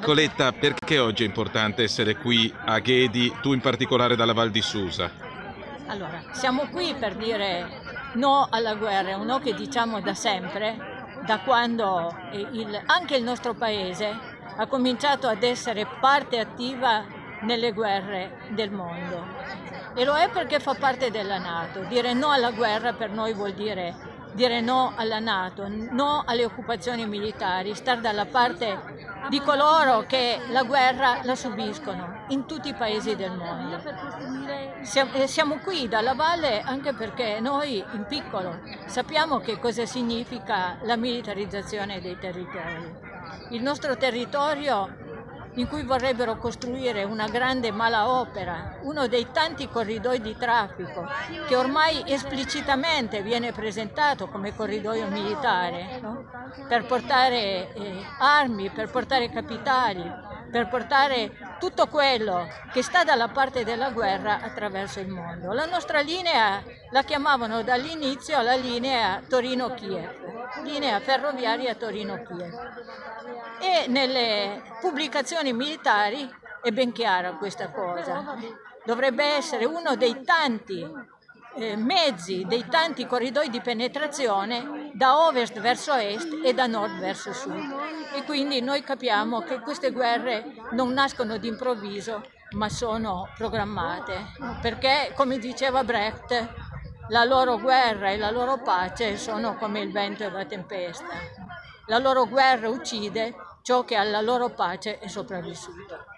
Nicoletta, perché oggi è importante essere qui a Ghedi, tu in particolare dalla Val di Susa? Allora, siamo qui per dire no alla guerra, un no che diciamo da sempre, da quando il, anche il nostro paese ha cominciato ad essere parte attiva nelle guerre del mondo. E lo è perché fa parte della Nato. Dire no alla guerra per noi vuol dire dire no alla Nato, no alle occupazioni militari, stare dalla parte di coloro che la guerra la subiscono in tutti i paesi del mondo. Eh, siamo qui dalla valle anche perché noi in piccolo sappiamo che cosa significa la militarizzazione dei territori. Il nostro territorio in cui vorrebbero costruire una grande malaopera, uno dei tanti corridoi di traffico che ormai esplicitamente viene presentato come corridoio militare, no? per portare eh, armi, per portare capitali, per portare tutto quello che sta dalla parte della guerra attraverso il mondo. La nostra linea la chiamavano dall'inizio la linea Torino-Kiev, linea ferroviaria Torino-Kiev. E nelle pubblicazioni militari è ben chiara questa cosa. Dovrebbe essere uno dei tanti eh, mezzi, dei tanti corridoi di penetrazione da ovest verso est e da nord verso sud. E quindi noi capiamo che queste guerre non nascono d'improvviso, ma sono programmate, perché come diceva Brecht, la loro guerra e la loro pace sono come il vento e la tempesta. La loro guerra uccide ciò che alla loro pace è sopravvissuto.